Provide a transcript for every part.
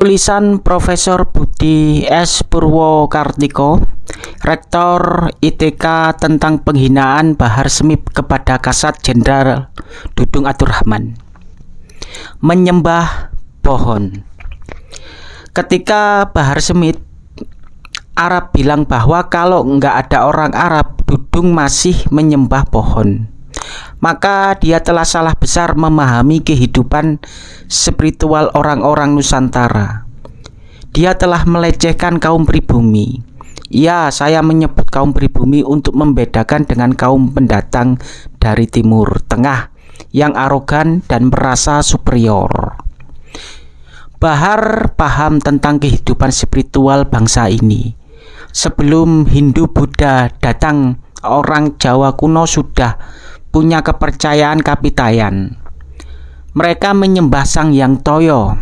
Tulisan Profesor Budi S. Purwokartiko, Rektor ITK tentang penghinaan Bahar Semip kepada Kasat Jenderal Dudung Abdurrahman. Menyembah pohon. Ketika Bahar Semit Arab bilang bahwa kalau nggak ada orang Arab, Dudung masih menyembah pohon maka dia telah salah besar memahami kehidupan spiritual orang-orang Nusantara. Dia telah melecehkan kaum pribumi. Ya, saya menyebut kaum pribumi untuk membedakan dengan kaum pendatang dari Timur Tengah yang arogan dan merasa superior. Bahar paham tentang kehidupan spiritual bangsa ini. Sebelum Hindu Buddha datang, orang Jawa kuno sudah punya kepercayaan kapitayan. Mereka menyembah sang yang toyo,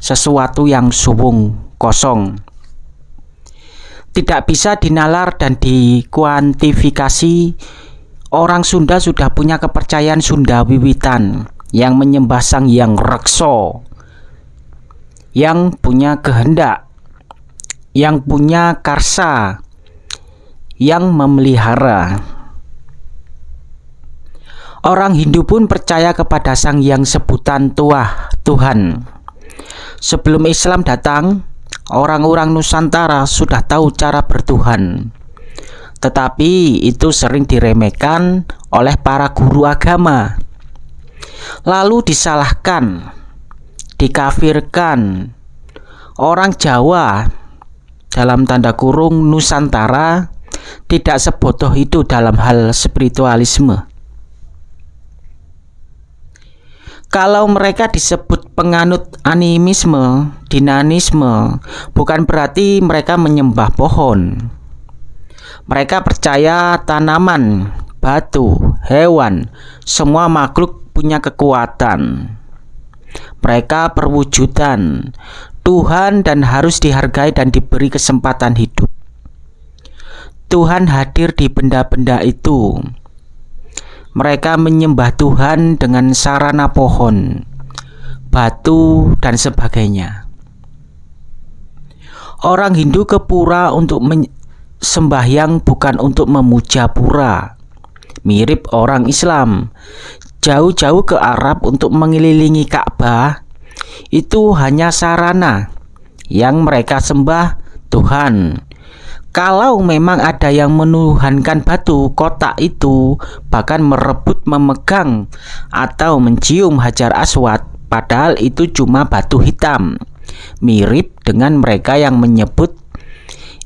sesuatu yang suwung, kosong. Tidak bisa dinalar dan dikuantifikasi. Orang Sunda sudah punya kepercayaan Sunda wiwitan yang menyembah sang yang rekso, yang punya kehendak, yang punya karsa, yang memelihara. Orang Hindu pun percaya kepada sang yang sebutan tua Tuhan. Sebelum Islam datang, orang-orang Nusantara sudah tahu cara bertuhan. Tetapi itu sering diremehkan oleh para guru agama. Lalu disalahkan, dikafirkan. Orang Jawa dalam tanda kurung Nusantara tidak sebodoh itu dalam hal spiritualisme. Kalau mereka disebut penganut animisme, dinanisme, bukan berarti mereka menyembah pohon. Mereka percaya tanaman, batu, hewan, semua makhluk punya kekuatan. Mereka perwujudan Tuhan dan harus dihargai dan diberi kesempatan hidup. Tuhan hadir di benda-benda itu mereka menyembah Tuhan dengan sarana pohon, batu, dan sebagainya. Orang Hindu ke pura untuk sembahyang bukan untuk memuja pura. Mirip orang Islam, jauh-jauh ke Arab untuk mengelilingi Ka'bah itu hanya sarana yang mereka sembah Tuhan kalau memang ada yang menuhankan batu kotak itu bahkan merebut memegang atau mencium hajar aswad padahal itu cuma batu hitam. Mirip dengan mereka yang menyebut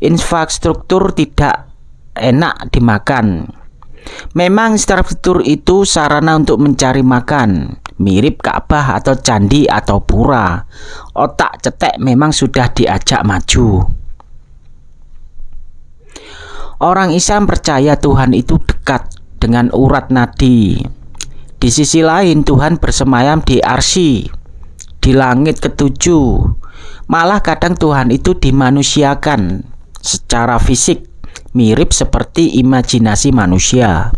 infrastruktur tidak enak dimakan. Memang infrastruktur itu sarana untuk mencari makan mirip Ka'bah atau candi atau pura. Otak cetek memang sudah diajak maju Orang Islam percaya Tuhan itu dekat dengan urat nadi. Di sisi lain Tuhan bersemayam di arsi, di langit ketujuh. Malah kadang Tuhan itu dimanusiakan secara fisik, mirip seperti imajinasi manusia.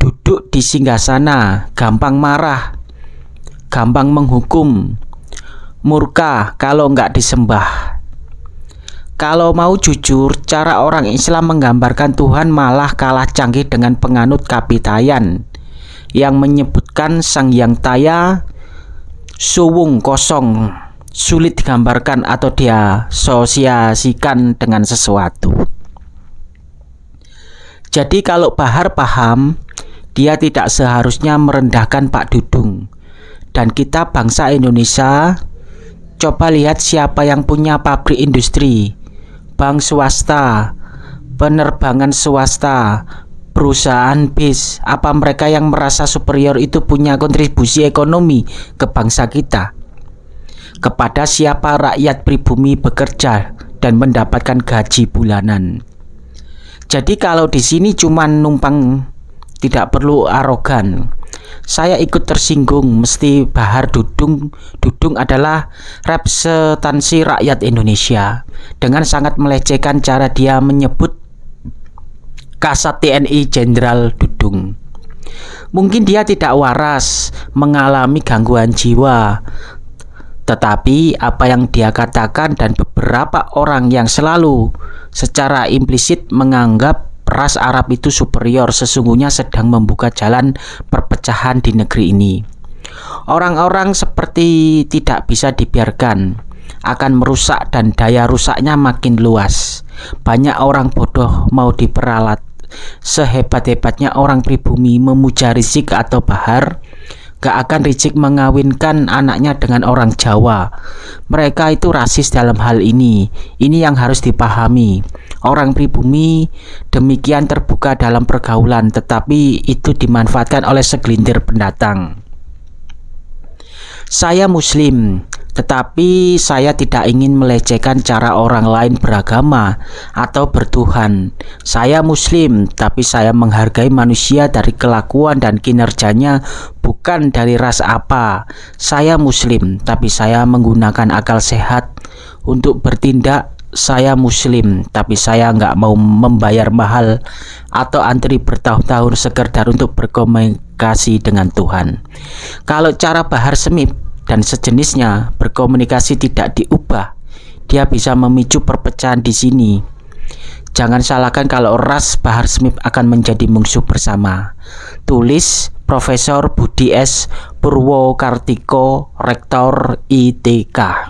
Duduk di singgasana, gampang marah, gampang menghukum, murka kalau nggak disembah. Kalau mau jujur, cara orang Islam menggambarkan Tuhan malah kalah canggih dengan penganut kapitayan yang menyebutkan Sang Yang Taya suwung kosong, sulit digambarkan atau dia sosiasikan dengan sesuatu. Jadi kalau Bahar paham, dia tidak seharusnya merendahkan Pak Dudung. Dan kita bangsa Indonesia, coba lihat siapa yang punya pabrik industri bank swasta, penerbangan swasta, perusahaan bis, apa mereka yang merasa superior itu punya kontribusi ekonomi ke bangsa kita? Kepada siapa rakyat pribumi bekerja dan mendapatkan gaji bulanan? Jadi kalau di sini cuma numpang tidak perlu arogan. Saya ikut tersinggung mesti Bahar Dudung Dudung adalah representansi rakyat Indonesia dengan sangat melecehkan cara dia menyebut Kasat TNI Jenderal Dudung. Mungkin dia tidak waras mengalami gangguan jiwa. Tetapi apa yang dia katakan dan beberapa orang yang selalu secara implisit menganggap ras Arab itu superior sesungguhnya sedang membuka jalan perpecahan di negeri ini. Orang-orang seperti tidak bisa dibiarkan akan merusak dan daya rusaknya makin luas. Banyak orang bodoh mau diperalat. Sehebat-hebatnya orang pribumi memuja Rizik atau Bahar, gak akan Rizik mengawinkan anaknya dengan orang Jawa. Mereka itu rasis dalam hal ini. Ini yang harus dipahami. Orang pribumi demikian terbuka dalam pergaulan, tetapi itu dimanfaatkan oleh segelintir pendatang. Saya Muslim, tetapi saya tidak ingin melecehkan cara orang lain beragama atau bertuhan. Saya Muslim, tapi saya menghargai manusia dari kelakuan dan kinerjanya, bukan dari ras apa. Saya Muslim, tapi saya menggunakan akal sehat. Untuk bertindak saya muslim tapi saya nggak mau membayar mahal atau antri bertahun-tahun sekedar untuk berkomunikasi dengan Tuhan. Kalau cara Bahar Semip dan sejenisnya berkomunikasi tidak diubah dia bisa memicu perpecahan di sini. Jangan salahkan kalau ras Bahar Semip akan menjadi musuh bersama. Tulis Profesor Budi S. Purwokartiko Rektor ITK